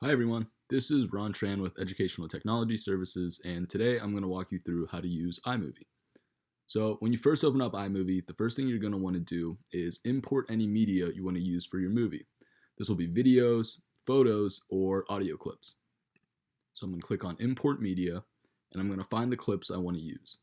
Hi everyone, this is Ron Tran with Educational Technology Services and today I'm going to walk you through how to use iMovie. So when you first open up iMovie, the first thing you're going to want to do is import any media you want to use for your movie. This will be videos, photos, or audio clips. So I'm going to click on Import Media and I'm going to find the clips I want to use.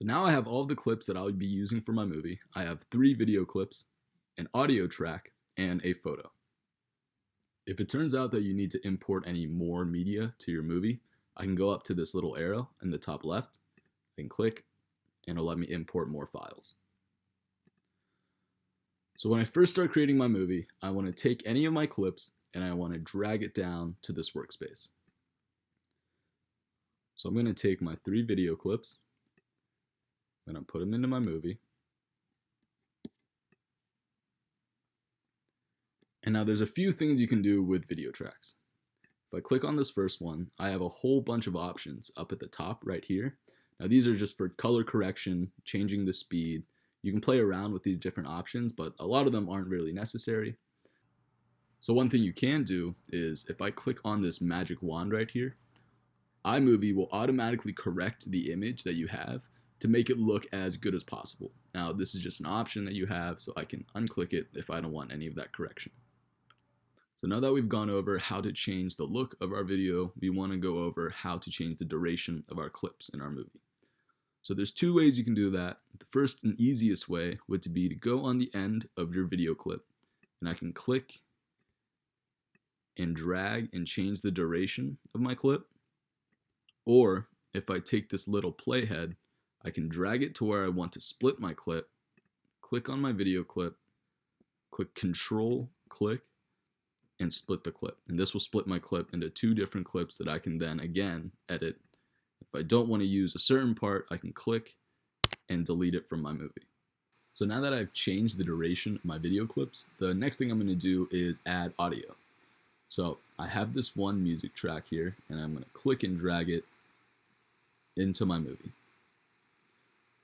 So now I have all the clips that I'll be using for my movie. I have three video clips, an audio track, and a photo. If it turns out that you need to import any more media to your movie, I can go up to this little arrow in the top left and click and it'll let me import more files. So when I first start creating my movie, I want to take any of my clips and I want to drag it down to this workspace. So I'm going to take my three video clips I'm put them into my movie. And now there's a few things you can do with video tracks. If I click on this first one, I have a whole bunch of options up at the top right here. Now these are just for color correction, changing the speed. You can play around with these different options, but a lot of them aren't really necessary. So one thing you can do is if I click on this magic wand right here, iMovie will automatically correct the image that you have to make it look as good as possible. Now this is just an option that you have so I can unclick it if I don't want any of that correction. So now that we've gone over how to change the look of our video, we want to go over how to change the duration of our clips in our movie. So there's two ways you can do that. The first and easiest way would be to go on the end of your video clip and I can click and drag and change the duration of my clip. Or if I take this little playhead I can drag it to where I want to split my clip, click on my video clip, click control click, and split the clip. And this will split my clip into two different clips that I can then again edit. If I don't want to use a certain part, I can click and delete it from my movie. So now that I've changed the duration of my video clips, the next thing I'm going to do is add audio. So I have this one music track here, and I'm going to click and drag it into my movie.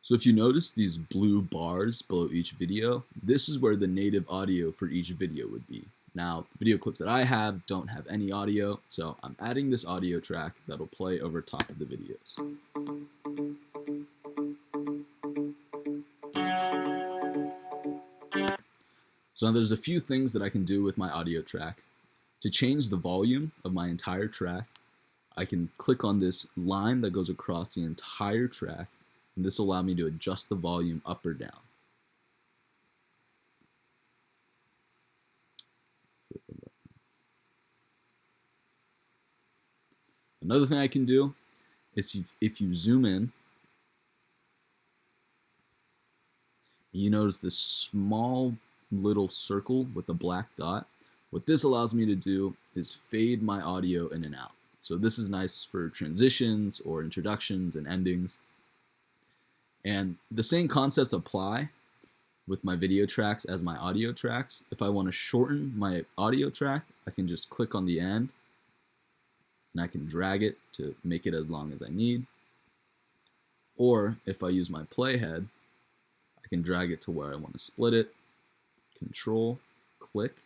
So if you notice these blue bars below each video, this is where the native audio for each video would be. Now, the video clips that I have don't have any audio, so I'm adding this audio track that'll play over top of the videos. So now there's a few things that I can do with my audio track. To change the volume of my entire track, I can click on this line that goes across the entire track and this will allow me to adjust the volume up or down. Another thing I can do is if you zoom in, you notice this small little circle with a black dot. What this allows me to do is fade my audio in and out. So this is nice for transitions or introductions and endings. And the same concepts apply with my video tracks as my audio tracks. If I want to shorten my audio track, I can just click on the end and I can drag it to make it as long as I need. Or if I use my playhead, I can drag it to where I want to split it, control, click,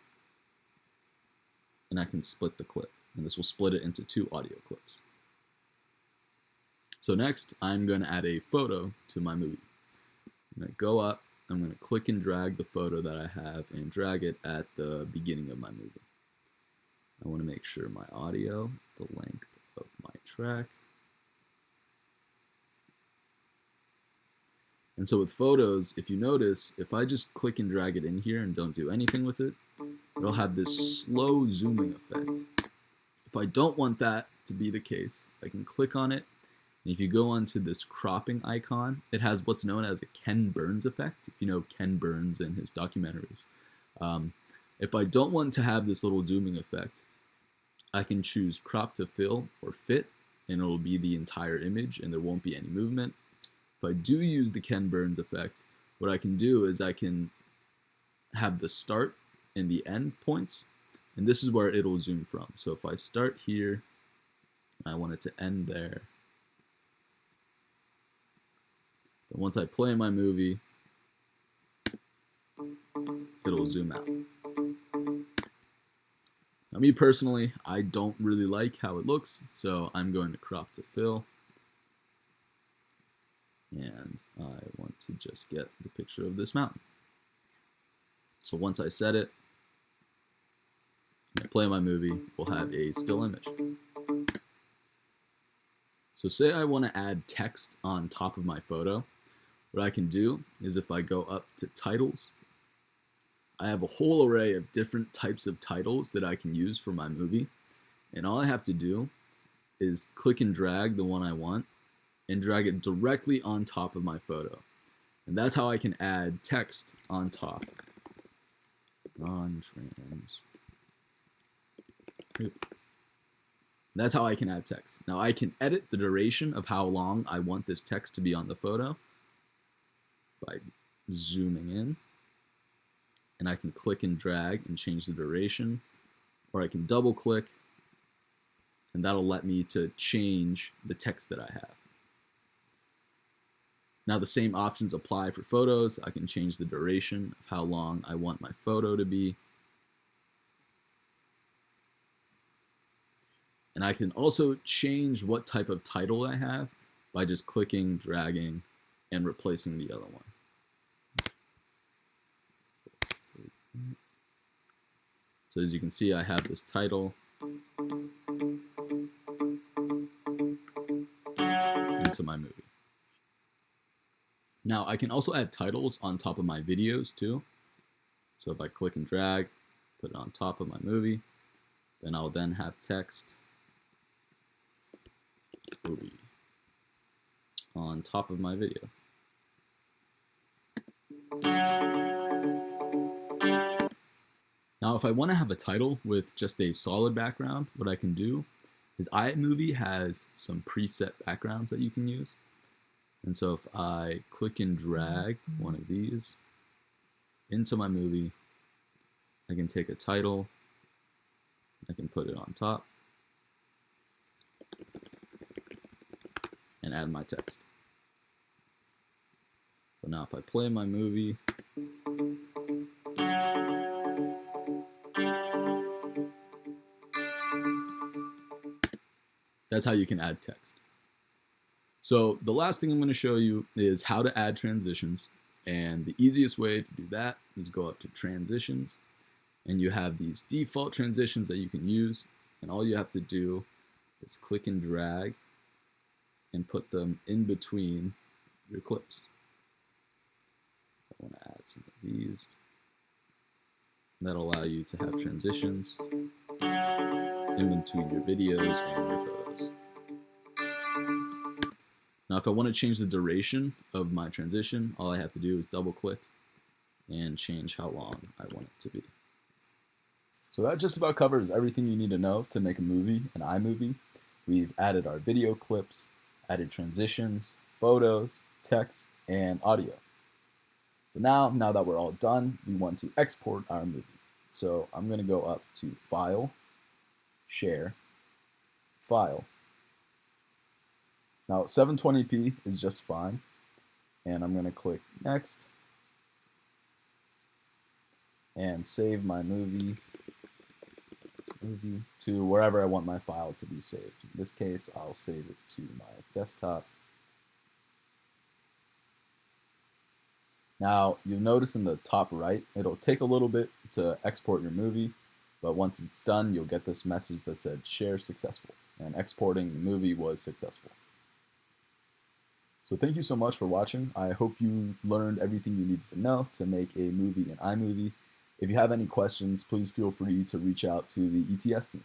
and I can split the clip. And this will split it into two audio clips. So next, I'm going to add a photo to my movie. I'm going to go up, I'm going to click and drag the photo that I have and drag it at the beginning of my movie. I want to make sure my audio, the length of my track. And so with photos, if you notice, if I just click and drag it in here and don't do anything with it, it'll have this slow zooming effect. If I don't want that to be the case, I can click on it and if you go onto this cropping icon, it has what's known as a Ken Burns effect, if you know Ken Burns and his documentaries. Um, if I don't want to have this little zooming effect, I can choose crop to fill or fit, and it'll be the entire image and there won't be any movement. If I do use the Ken Burns effect, what I can do is I can have the start and the end points, and this is where it'll zoom from. So if I start here, I want it to end there, Then once I play my movie, it'll zoom out. Now me personally, I don't really like how it looks, so I'm going to crop to fill. And I want to just get the picture of this mountain. So once I set it, I play my movie, we'll have a still image. So say I want to add text on top of my photo. What I can do is if I go up to titles, I have a whole array of different types of titles that I can use for my movie. And all I have to do is click and drag the one I want and drag it directly on top of my photo. And that's how I can add text on top. On trans. That's how I can add text. Now I can edit the duration of how long I want this text to be on the photo by zooming in and I can click and drag and change the duration or I can double click and that'll let me to change the text that I have. Now the same options apply for photos. I can change the duration of how long I want my photo to be. And I can also change what type of title I have by just clicking, dragging, and replacing the other one. So as you can see, I have this title into my movie. Now I can also add titles on top of my videos too. So if I click and drag, put it on top of my movie, then I'll then have text movie on top of my video. Now, if I want to have a title with just a solid background, what I can do is iMovie has some preset backgrounds that you can use. And so if I click and drag one of these into my movie, I can take a title, I can put it on top, and add my text. So now if I play my movie, That's how you can add text. So the last thing I'm going to show you is how to add transitions. And the easiest way to do that is go up to transitions and you have these default transitions that you can use. And all you have to do is click and drag and put them in between your clips. I want to add some of these. That'll allow you to have transitions in between your videos and your photos. Now if I want to change the duration of my transition, all I have to do is double click and change how long I want it to be. So that just about covers everything you need to know to make a movie, an iMovie. We've added our video clips, added transitions, photos, text, and audio. So now, now that we're all done, we want to export our movie. So I'm going to go up to File, share, file. Now 720p is just fine and I'm going to click next and save my movie, movie to wherever I want my file to be saved. In this case I'll save it to my desktop. Now you'll notice in the top right it'll take a little bit to export your movie but once it's done, you'll get this message that said share successful. And exporting the movie was successful. So thank you so much for watching. I hope you learned everything you needed to know to make a movie in iMovie. If you have any questions, please feel free to reach out to the ETS team.